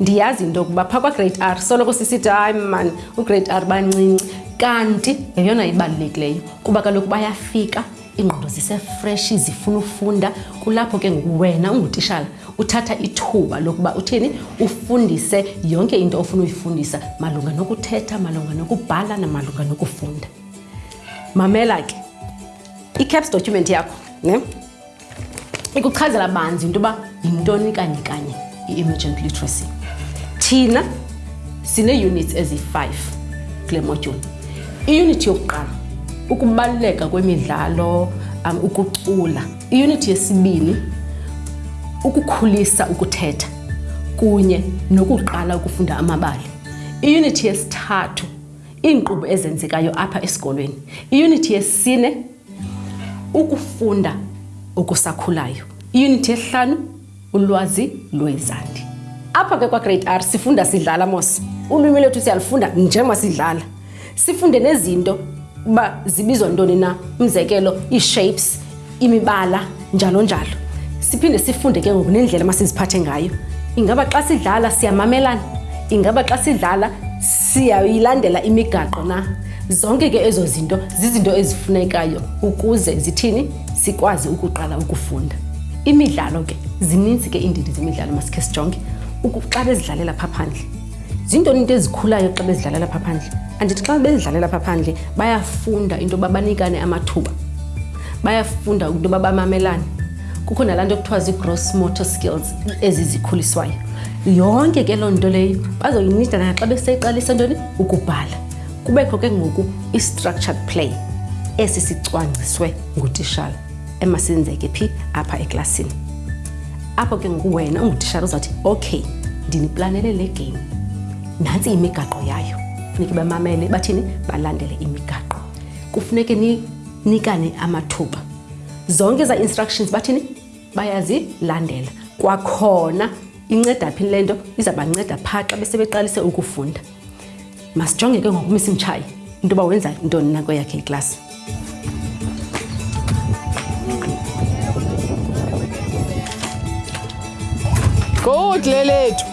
ndiyazi into yokuba phaa kwagrade r soloko sisithi hayi mani ugrade r bancinci kanti yeyona ibalulekileyo kuba kaloku bayafika iingqondo zisefresh zifuna ufunda kulapho ke ngoku wena ungutishala uthatha ithuba lokuba uthini ufundise yonke into ofuna uyifundisa malunga nokuthetha malunga nokubhala namalunga nokufunda mamela ke i-caps document yakho ne ikuchazela banzi into yoba yintoni kanye kanye i-emergent literacy thina sinee-units eziyi-five kule modyuli iyunithi yokuqala ukubaluleka kwemidlalo um, ukucula iyunithi yesibini ukukhulisa ukuthetha kunye nokuqala ukufunda amabali iyunithi yesithathu iinkqubo ezenzekayo apha esikolweni iyunithi yesine Ukufunda okusakhulayo. Iyunithi yesihlanu, ulwazi lwezandi. Apha ke kwaGrade R sifunda sidlala mos. Ulwimi lwethu siyalufunda njengoba sidlala. Sifunde nezinto uba zibizwa ntoni na. Umzekelo, ii-shapes, imibala. njalo njalo siphinde sifunde ke ngoku nendlela masiziphathe ngayo ingaba xa sidlala siyamamelana ingaba xa sidlala siyayilandela imigaqo na zonke ke ezo zinto zizinto ezifunekayo ukuze zithini sikwazi ukuqala ukufunda imidlalo ke zininzi ke iindidi zemidlalo masikhe sijonge xa bezidlalela pha phandle zintoni into ezikhulayo xa bezidlalela pha phandle andithi xa bezidlalela pha phandle bayafunda into yoba banikane amathuba bayafunda into yoba bamamelane kukho nalaa nto kuthiwa zii-gross motor skills ezi zikhuliswayo yonke ke loo nto leyo bazoyinida na xa beseyiqalisa ntoni ukubhala kubekho ke ngoku i-structured play esi sicwangciswe ngutishala emasenzeke phi apha eklasini apho ke ngoku wena ungutishara uzawuthi okay ndiniplanele le game nantsi imigaqo yayo funeke bamamele bathini balandele imigaqo kufuneke ninikane amathuba zonke eza instructions bathini bayazilandela kwakhona inceda phi le nto iza banceda phaa xa besebeqalise ukufunda masijonge ke ngoku umisi mtshayi into yoba wenza intoni na kweyakhe iklasi good lelethu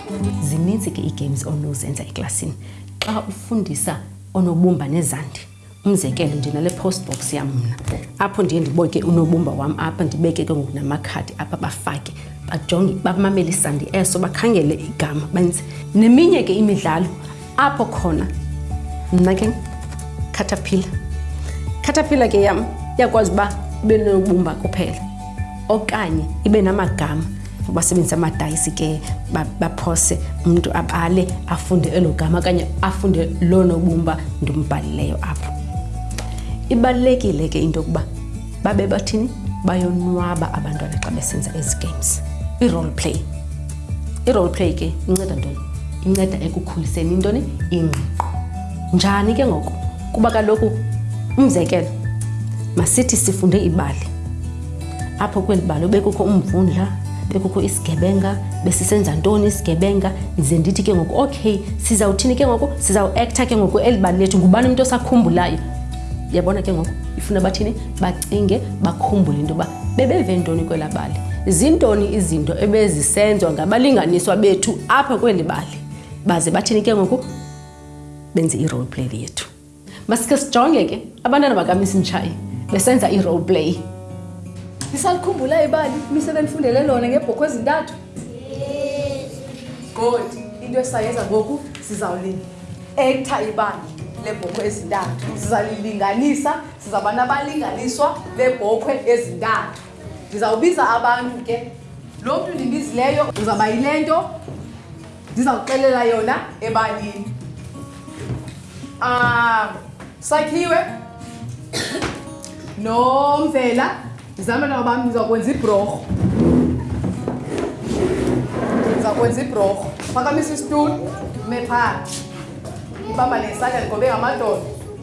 zininzi ke ii-games onozenza eklasini xa ufundisa onobumba nezandi umzekelo ndinale post box yam mna apho ndiye ndiboke unobumba wam apha ndibeke ke ngoku namakhadi apha bafake bajonge bamamele isandi eso bakhangele igama benze neminye ke imidlalo apho khona mna ke caterpillar caterpillar ke yam yakwazi uba ibe nobumba kuphela okanye ibe namagama basebenzisa amadayisi ke baphose umntu abale afunde elo gama okanye afunde loo nobumba ndimbhalileyo apho ibalulekile ke into yokuba babe bathini bayonwaba abantwana xa besenza ezi games i-role play I-role play ke inceda ntoni? Inceda ekukhuliseni intoni? Ingqiqo. Njani ke ngoku? Kuba kaloku umzekelo masithi sifunde ibali. Apho kweli bali bekukho umvundla, bekukho isigebenga, besisenza ntoni isigebenga, ndize ndithi ke ngoku okay, sizawuthini ke ngoku? Sizawuactor ke ngoku eli bali lethu ngubani umntu osakhumbulayo? Yabona ke ngoku ifuna bathini? Ba bacinge bakhumbule into yoba bebeve ntoni kwela bali zintoni izinto ebezisenziwa ngabalinganiswa bethu apha kweli bali baze bathini ke ngoku benze i-role play yethu masike sijonge ke abantwana bakamisi mtshayi besenza i-role play nisalikhumbula ibali mise benifundele lona ngebhokho ezintathu good into esayenza ngoku sizawulinda ektha ibali lebhokho ezintathu sizalilinganisa Sizawuba nabalinganiswa beebhokhwe ezintathu. Ndizawubiza abantu ke. Lo mntu ndimbizileyo uzawuba yile nto ndizawuxelela yona ebalini. Um, Sakhiwe nomvela ndizamela ngoba ndizawukwenza ibhurorho ndizawukwenza ibhurorho phakamisa isitulo ume phaa ibamba nesandla ndigobe ngamadoda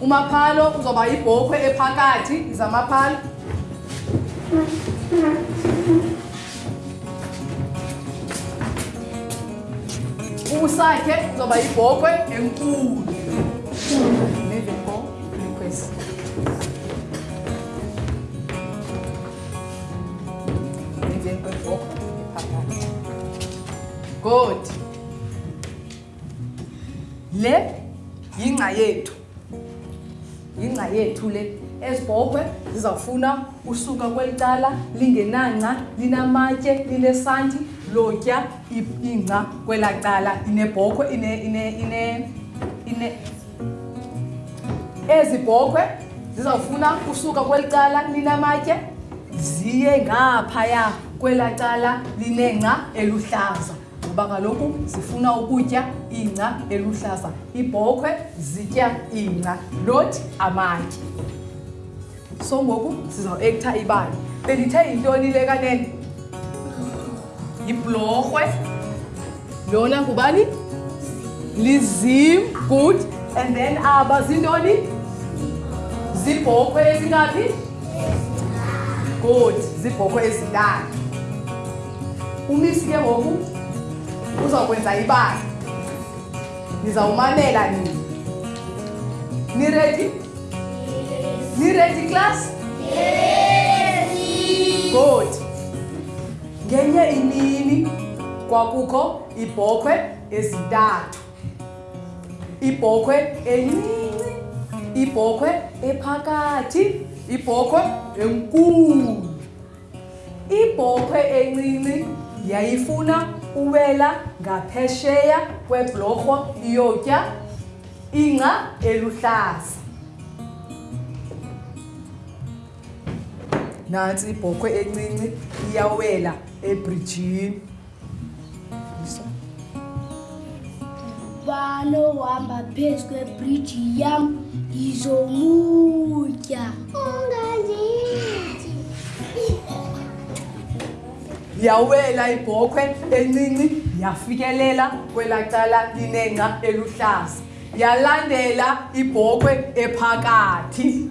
umaphalo uzoba yibhokhwe ephakathi izamaphalo ubusakhe uzoba yibhokhwe enkulu Good. le yingca yethu yingca yethu le ezibhobhe zizawufuna usuka kweli cala lingenangca linamatye linesanti lotya ingca kwela cala inebhokhwe ine, ine, ine, ine. ezi bhokhwe zizawufuna usuka kweli cala linamatye ziye ngaphaya kwela cala linengca eluhlaza ngoba kaloku zifuna ukutya ingca eluhlaza ibhokhwe zitya ingca not amatye so ngoku sizawuektha ibali bendithe yintoni le kanene yibhulorhwe lona ngubani lizim good and then aba ah, zintoni zibhokhwe ezingaphi good zibhokhwe ezintathu umisi ke ngoku uzawukwenza ibala nizawumamela nini niredi niredi class good ngenye imini kwakukho ibhokhwe ezintathu ibhokhwe encinci ibhokhwe ephakathi ibhokhwe enkulu Ibhokhwe encinci yayifuna uwela ngaphesheya kweblorho iyotya ingca eluhlaza. Nantsi ibhokhwe encinci iyawela ebrijini. vanohamba phezu kwebhriji yam ndizomutya ungandithi yawela ibhokhwe encinci yafikelela kwela cala linengca eluhlaza yalandela ibhokhwe ephakathi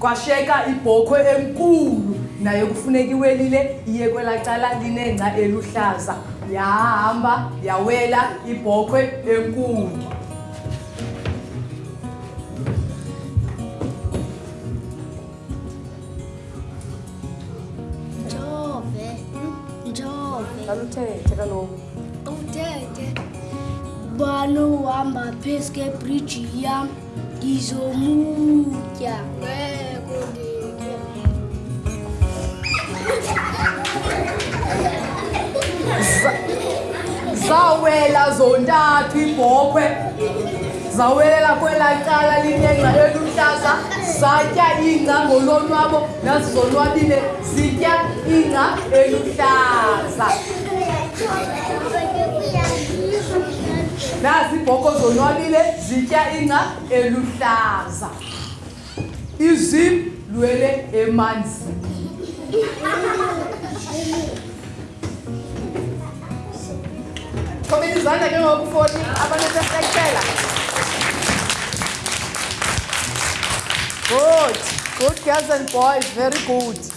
Kwasheka ibhokhwe enkulu nayo kufuneka iwelile iye kwelaa cala linengca eluhlaza. Yahamba yawela ibhokhwe enkulu. Njove. Njove. Kaluthethe kaloku. Uthethe. Bani uhamba phezu kebhriji yam. zawela zontathu ibhokhwe zawelela kwelaa cala linengca eluhlaza zatya ingca ngolonwabo nazizonwabile zitya ingca eluhlaza nazi ibhoko zonwabile zitya ingca eluhlaza izim lwele emanzini thobela izandla ke ngokufoni abanesesekela good good girls and boys very good